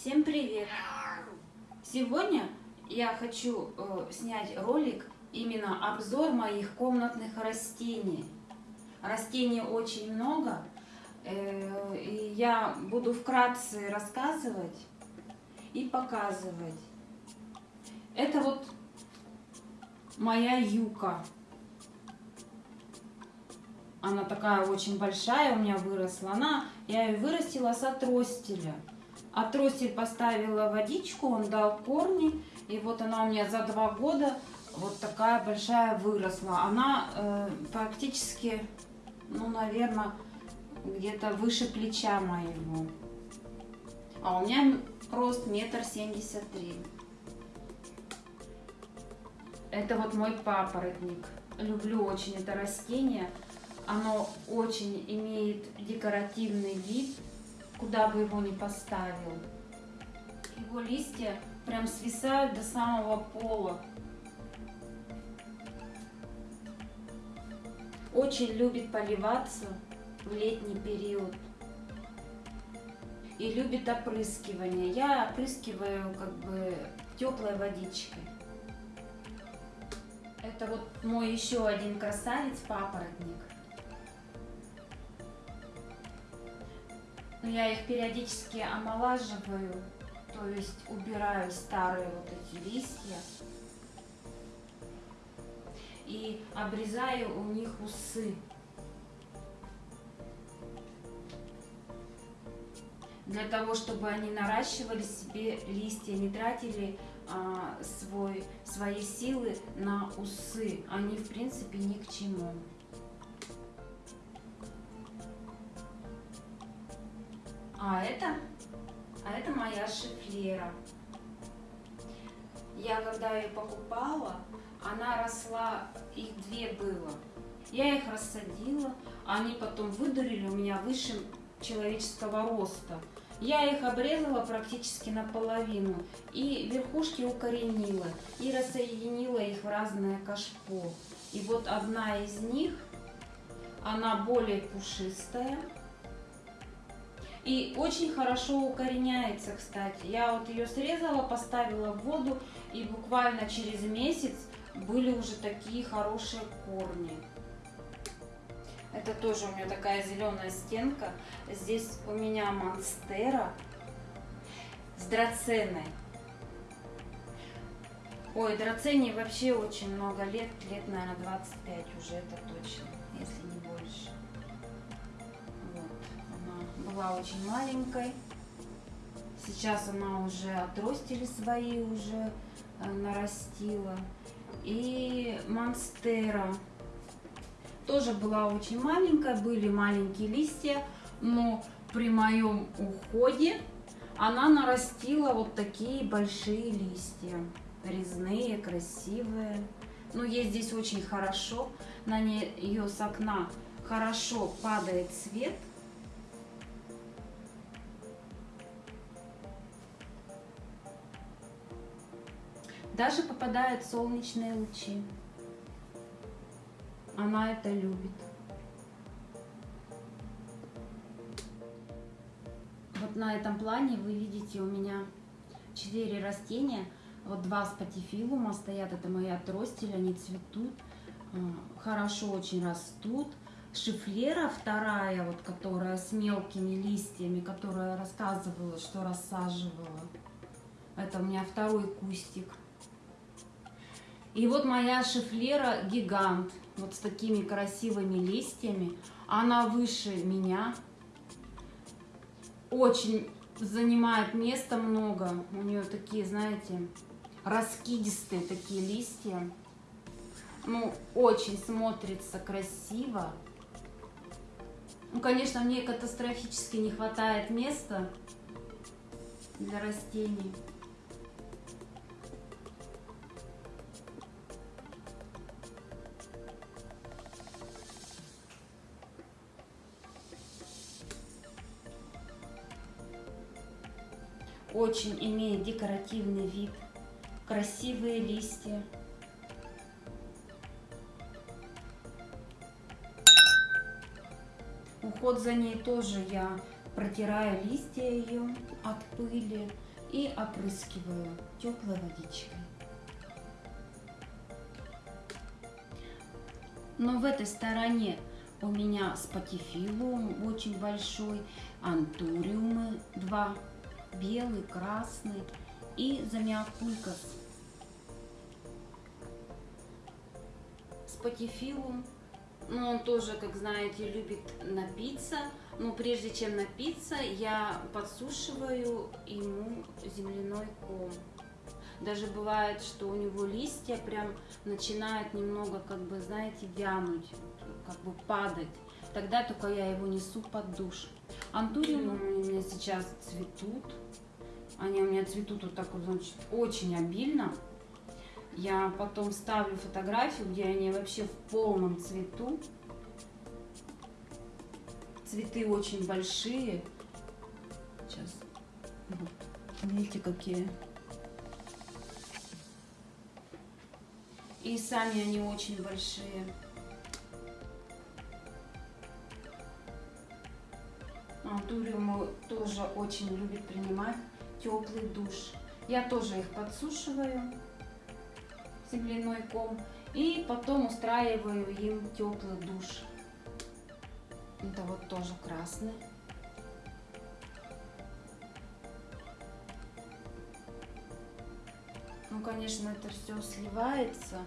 Всем привет! Сегодня я хочу э, снять ролик, именно обзор моих комнатных растений. Растений очень много, э, и я буду вкратце рассказывать и показывать. Это вот моя юка. Она такая очень большая у меня выросла. Она, я ее вырастила с отростеля. Отростель поставила водичку, он дал корни. И вот она у меня за два года вот такая большая выросла. Она э, практически, ну, наверное, где-то выше плеча моего. А у меня рост метр семьдесят три. Это вот мой папоротник. Люблю очень это растение. Оно очень имеет декоративный вид, куда бы его ни поставил. Его листья прям свисают до самого пола. Очень любит поливаться в летний период. И любит опрыскивание. Я опрыскиваю как бы теплой водичкой. Это вот мой еще один красавец папоротник. Но я их периодически омолаживаю, то есть убираю старые вот эти листья и обрезаю у них усы. Для того, чтобы они наращивали себе листья, не тратили а, свой, свои силы на усы. Они, в принципе, ни к чему. А это, а это моя шифлера. Я когда ее покупала, она росла, их две было. Я их рассадила, они потом выдурили у меня выше человеческого роста. Я их обрезала практически наполовину и верхушки укоренила и рассоединила их в разное кашпо. И вот одна из них, она более пушистая, и очень хорошо укореняется, кстати. Я вот ее срезала, поставила в воду, и буквально через месяц были уже такие хорошие корни. Это тоже у меня такая зеленая стенка. Здесь у меня монстера с драценой. Ой, драцене вообще очень много лет, лет, наверное, 25 уже, это точно, если не была очень маленькой. Сейчас она уже отростили свои уже э, нарастила. И монстера тоже была очень маленькая, были маленькие листья, но при моем уходе она нарастила вот такие большие листья, резные, красивые. Но ей здесь очень хорошо, на нее с окна хорошо падает свет, Даже попадают солнечные лучи. Она это любит. Вот на этом плане вы видите у меня четыре растения. Вот два спатифилума стоят, это мои отростили, они цветут, э, хорошо очень растут. Шифлера вторая, вот которая с мелкими листьями, которая рассказывала, что рассаживала. Это у меня второй кустик. И вот моя шифлера гигант, вот с такими красивыми листьями. Она выше меня. Очень занимает места много. У нее такие, знаете, раскидистые такие листья. Ну, очень смотрится красиво. Ну, конечно, мне катастрофически не хватает места для растений. Очень имеет декоративный вид, красивые листья. Уход за ней тоже я протираю листья ее от пыли, и опрыскиваю теплой водичкой. Но в этой стороне у меня спатифилум очень большой, антуриумы два, белый, красный и замиокулькас. Спатифилум, ну он тоже, как знаете, любит напиться, но прежде чем напиться, я подсушиваю ему земляной ком. Даже бывает, что у него листья прям начинают немного, как бы, знаете, вянуть, как бы падать. Тогда только я его несу под душ. Антуриумы у меня сейчас цветут. Они у меня цветут вот так вот, значит, очень обильно. Я потом ставлю фотографию, где они вообще в полном цвету. Цветы очень большие. Сейчас. Вот. Видите, какие. И сами они очень большие. Антуриумы тоже очень любит принимать теплый душ. Я тоже их подсушиваю, земляной ком, и потом устраиваю им теплый душ. Это вот тоже красный. Ну, конечно, это все сливается.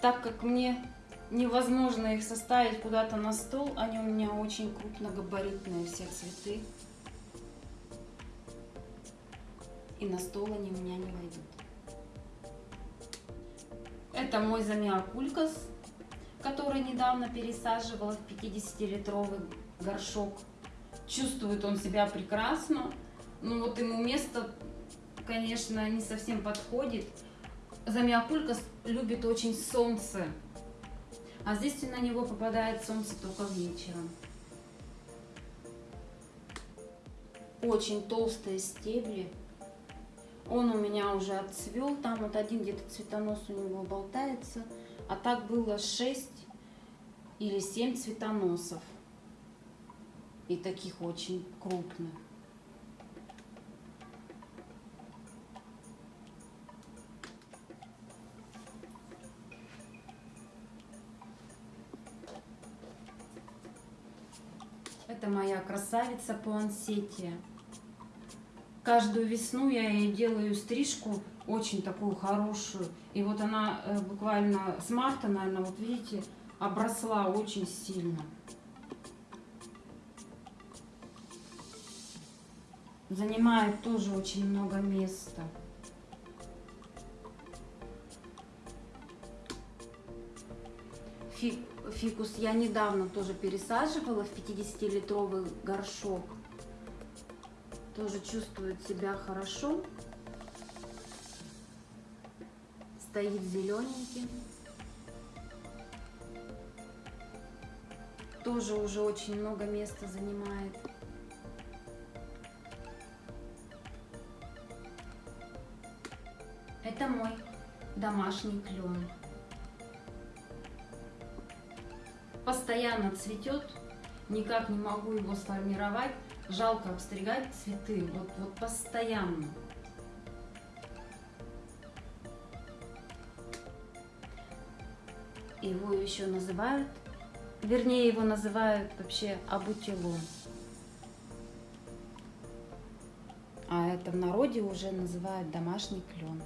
Так как мне невозможно их составить куда-то на стол, они у меня очень крупногабаритные все цветы. И на стол они у меня не войдут. Это мой замиокулькас, который недавно пересаживала в 50-литровый горшок. Чувствует он себя прекрасно. Ну вот ему место конечно, не совсем подходит. Замиокулька любит очень солнце, а здесь на него попадает солнце только вечером. Очень толстые стебли. Он у меня уже отцвел, там вот один где-то цветонос у него болтается, а так было 6 или 7 цветоносов. И таких очень крупных. Это моя красавица пуансетия. Каждую весну я ей делаю стрижку, очень такую хорошую. И вот она э, буквально с марта, наверное, вот видите, обросла очень сильно. Занимает тоже очень много места. Фиг фикус я недавно тоже пересаживала в 50-литровый горшок. Тоже чувствует себя хорошо. Стоит зелененький. Тоже уже очень много места занимает. Это мой домашний клен. Постоянно цветет, никак не могу его сформировать. Жалко обстригать цветы, вот, вот постоянно. Его еще называют, вернее его называют вообще абутилон. А это в народе уже называют домашний клен.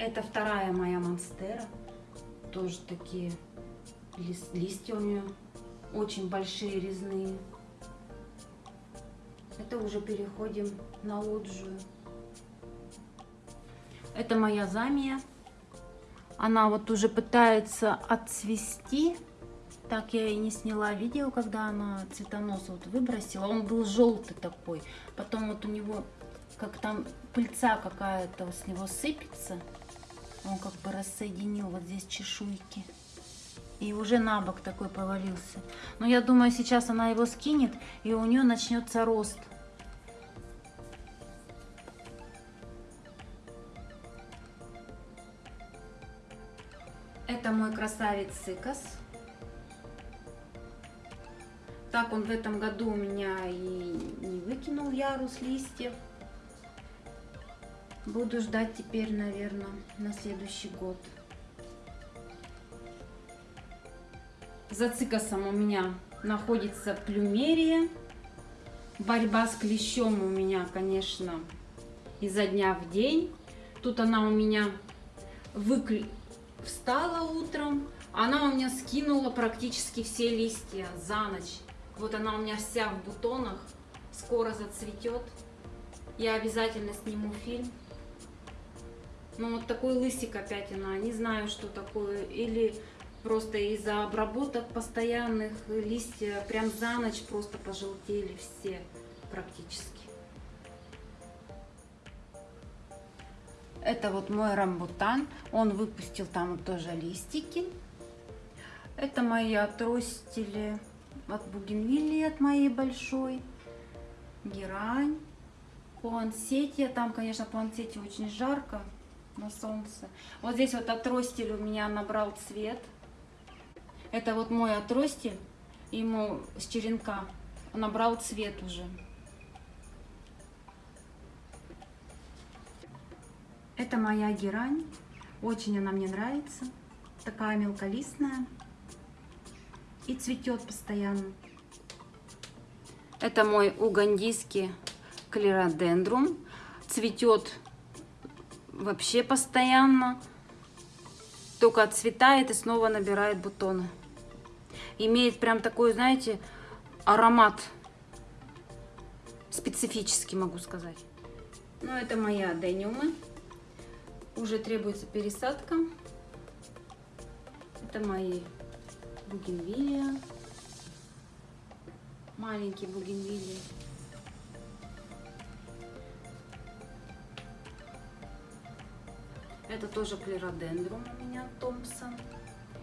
Это вторая моя монстера. Тоже такие лист, листья у нее очень большие, резные. Это уже переходим на лоджию. Это моя замия. Она вот уже пытается отцвести. Так я и не сняла видео, когда она цветонос вот выбросила. Он был желтый такой. Потом вот у него как там пыльца какая-то с него сыпется. Он как бы рассоединил вот здесь чешуйки. И уже на бок такой повалился. Но я думаю, сейчас она его скинет, и у нее начнется рост. Это мой красавец цикас. Так он в этом году у меня и не выкинул ярус листьев. Буду ждать теперь, наверное, на следующий год. За цикосом у меня находится плюмерия. Борьба с клещом у меня, конечно, изо дня в день. Тут она у меня выкли... встала утром, она у меня скинула практически все листья за ночь. Вот она у меня вся в бутонах, скоро зацветет. Я обязательно сниму фильм. Ну вот такой лысик опять она, не знаю, что такое. Или Просто из-за обработок постоянных листья прям за ночь просто пожелтели все практически. Это вот мой рамбутан. Он выпустил там тоже листики. Это мои отростили от бугенвилли, от моей большой. Герань. Пуансетия. Там, конечно, пуансетия очень жарко на солнце. Вот здесь вот отростили у меня набрал цвет. Это вот мой отростель, ему с черенка набрал цвет уже. Это моя герань, очень она мне нравится, такая мелколистная и цветет постоянно. Это мой угандийский клеродендрум, цветет вообще постоянно, только отцветает и снова набирает бутоны имеет прям такой, знаете, аромат специфический, могу сказать. Ну, это мои адениумы. Уже требуется пересадка. Это мои бугенвилия. Маленькие бугенвилии. Это тоже клеродендрум у меня, Томпсон.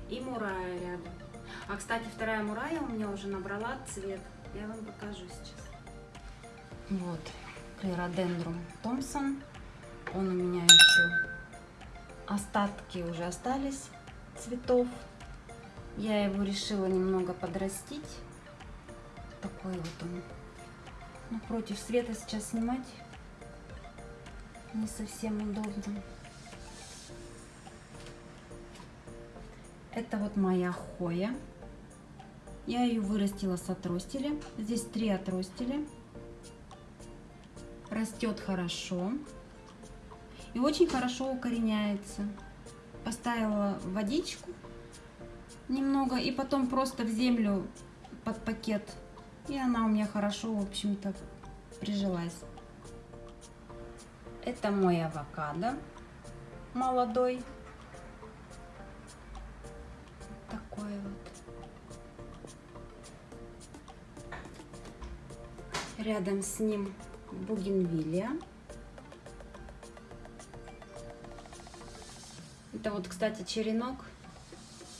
И мурая рядом. А, кстати, вторая мурая у меня уже набрала цвет. Я вам покажу сейчас. Вот, клеродендрум Томпсон. Он у меня еще... Остатки уже остались цветов. Я его решила немного подрастить. Такой вот он. Ну, против света сейчас снимать не совсем удобно. Это вот моя хоя. Я ее вырастила с отростеля. Здесь три отростеля. Растет хорошо. И очень хорошо укореняется. Поставила водичку немного. И потом просто в землю под пакет. И она у меня хорошо, в общем-то, прижилась. Это мой авокадо молодой. Рядом с ним бугенвилия. Это вот, кстати, черенок.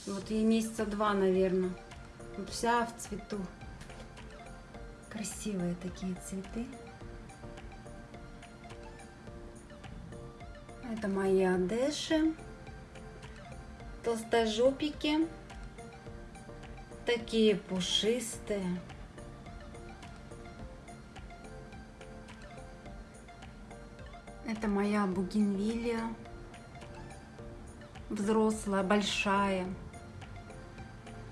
Вот ей месяца два, наверное. Вот вся в цвету. Красивые такие цветы. Это мои одеши. Толстожопики. Такие пушистые. Это моя бугенвилия. Взрослая, большая.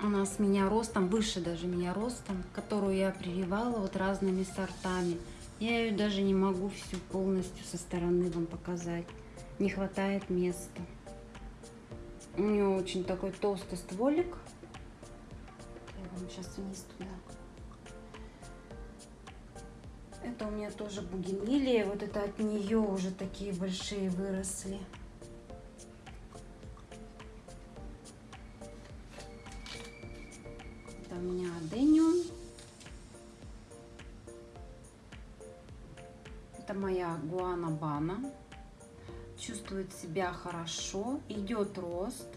Она с меня ростом, выше даже меня ростом, которую я прививала вот разными сортами. Я ее даже не могу всю полностью со стороны вам показать. Не хватает места. У нее очень такой толстый стволик. Я вам сейчас вниз туда. Это у меня тоже бугенвилия. Вот это от нее уже такие большие выросли. Это у меня адениум. Это моя гуанабана. Чувствует себя хорошо. Идет рост.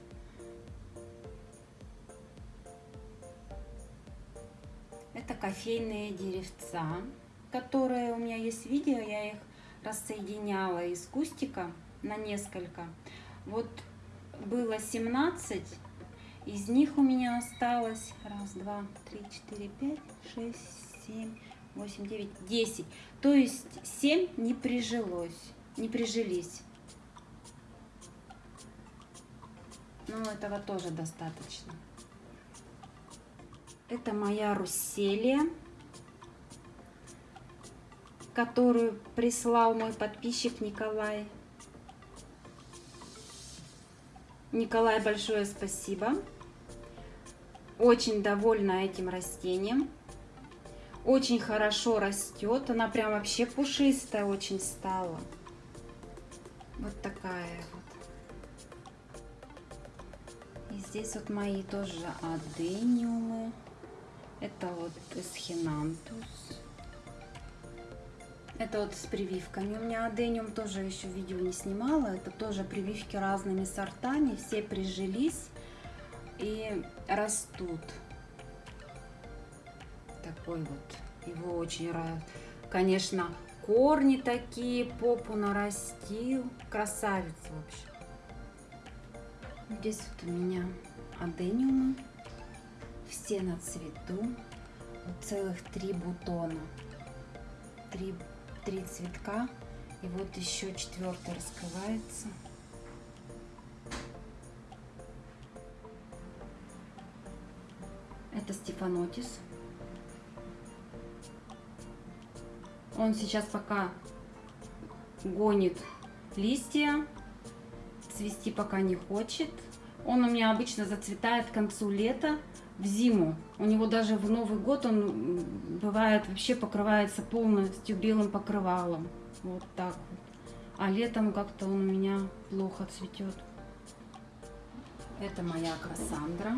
Это кофейные деревца которые у меня есть видео, я их рассоединяла из кустика на несколько. Вот было 17, Из них у меня осталось раз, два, три, четыре, пять, шесть, семь, восемь, девять, десять. То есть семь не прижилось, не прижились. Но этого тоже достаточно. Это моя Русселия, которую прислал мой подписчик Николай. Николай, большое спасибо. Очень довольна этим растением. Очень хорошо растет. Она прям вообще пушистая очень стала. Вот такая вот. И здесь вот мои тоже адениумы. Это вот эсхинантус. Это вот с прививками. У меня адениум тоже еще видео не снимала. Это тоже прививки разными сортами. Все прижились и растут. Такой вот. Его очень рад. Конечно, корни такие, попу нарастил. Красавец вообще. Здесь вот у меня адениумы все на цвету. Вот целых три бутона. Три, три цветка. И вот еще четвертый раскрывается. Это Стефанотис. Он сейчас пока гонит листья, цвести пока не хочет. Он у меня обычно зацветает к концу лета в зиму. У него даже в Новый год он бывает вообще покрывается полностью белым покрывалом. Вот так вот. А летом как-то он у меня плохо цветет. Это моя Кассандра.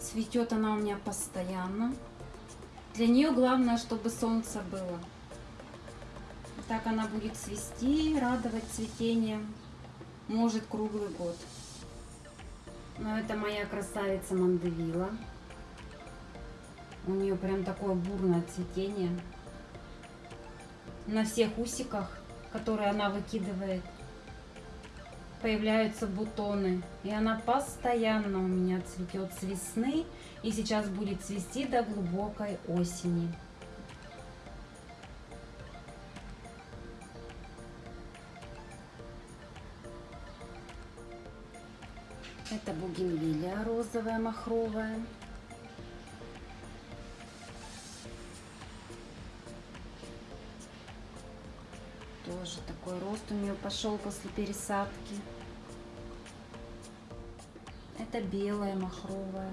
Цветет она у меня постоянно. Для нее главное, чтобы солнце было. Так она будет цвести, радовать цветением. Может круглый год. Но это моя красавица Мандевила. У нее прям такое бурное цветение. На всех усиках, которые она выкидывает, появляются бутоны. И она постоянно у меня цветет с весны. И сейчас будет цвести до глубокой осени. Бугенвилия розовая, махровая. Тоже такой рост у нее пошел после пересадки. Это белая махровая.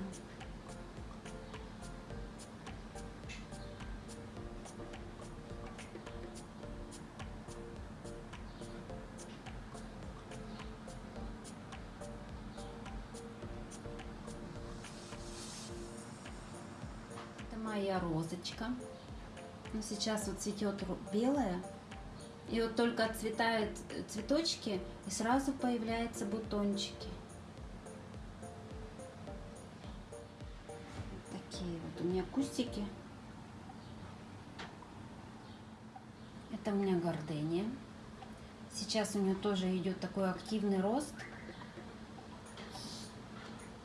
Моя розочка. Ну, сейчас вот цветет белая. И вот только отцветают цветочки, и сразу появляются бутончики. Такие вот у меня кустики. Это у меня гордения. Сейчас у нее тоже идет такой активный рост.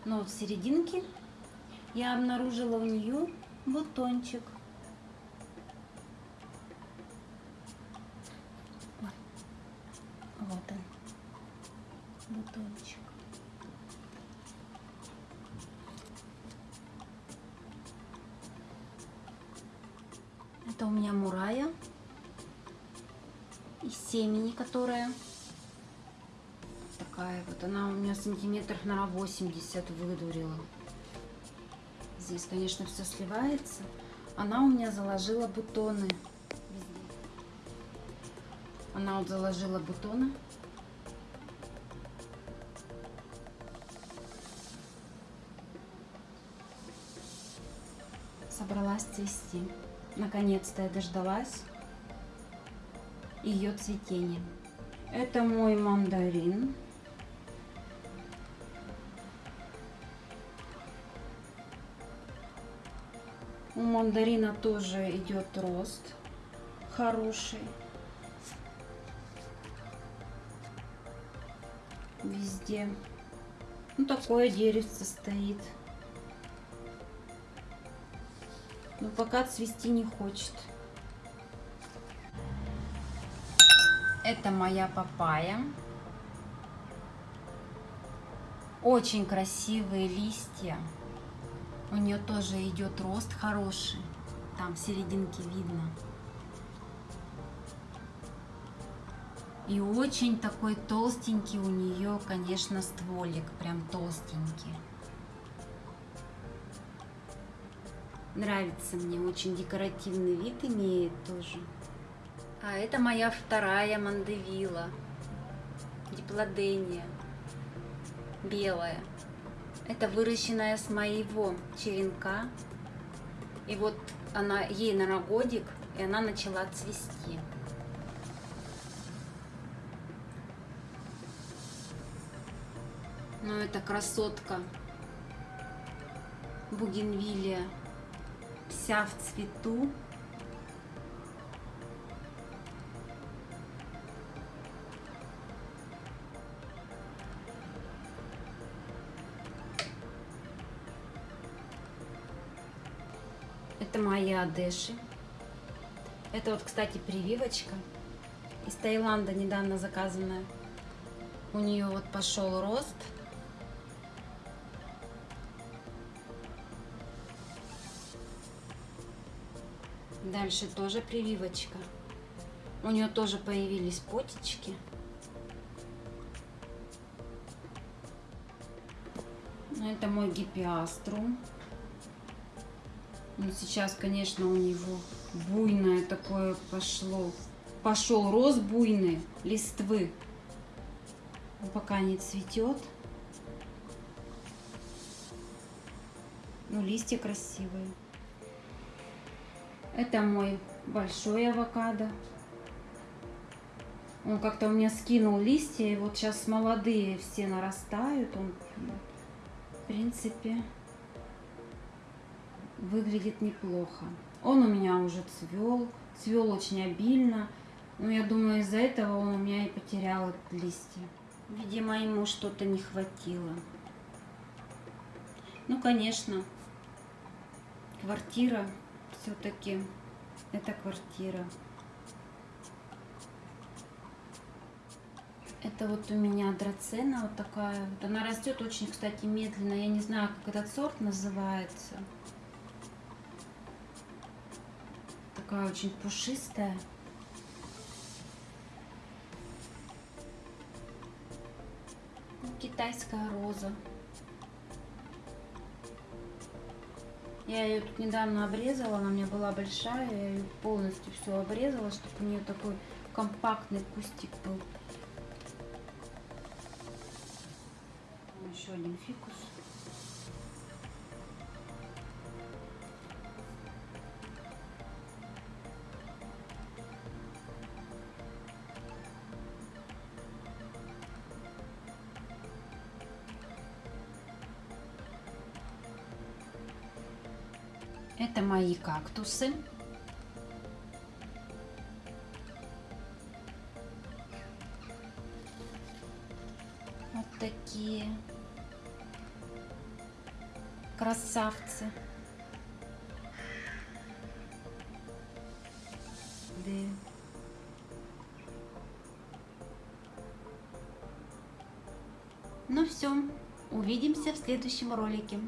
Но в серединке я обнаружила у нее бутончик. Вот он, бутончик. Это у меня мурая из семени, которая такая вот. Она у меня сантиметров на 80 выдурила. Здесь, конечно, все сливается. Она у меня заложила бутоны. Она вот заложила бутоны. Собралась цвести. Наконец-то я дождалась ее цветения. Это мой мандарин. У мандарина тоже идет рост хороший. Везде. Ну, такое деревце стоит. Но пока цвести не хочет. Это моя папайя. Очень красивые листья. У нее тоже идет рост хороший. Там в серединке видно. И очень такой толстенький у нее, конечно, стволик. Прям толстенький. Нравится мне, очень декоративный вид имеет тоже. А это моя вторая мандевила, диплодения, белая. Это выращенная с моего черенка. И вот она, ей на годик, и она начала цвести. Ну, это красотка. Бугенвилия. Вся в цвету. Это мои одеши. Это вот, кстати, прививочка из Таиланда недавно заказанная. У нее вот пошел рост. Дальше тоже прививочка. У нее тоже появились потечки. Это мой гипиаструм. Ну, сейчас, конечно, у него буйное такое пошло. Пошел рост буйный листвы. Он пока не цветет. Ну, листья красивые. Это мой большой авокадо. Он как-то у меня скинул листья, и вот сейчас молодые все нарастают. Он, в принципе, выглядит неплохо. Он у меня уже цвел, цвел очень обильно. Но я думаю, из-за этого он у меня и потерял листья. Видимо, ему что-то не хватило. Ну, конечно, квартира все-таки это квартира. Это вот у меня драцена вот такая. Она растет очень, кстати, медленно. Я не знаю, как этот сорт называется. Такая очень пушистая. Китайская роза. Я ее тут недавно обрезала, она у меня была большая, я ее полностью все обрезала, чтобы у нее такой компактный кустик был. Еще один фикус. Это мои кактусы. Вот такие красавцы. Да. Ну все, увидимся в следующем ролике.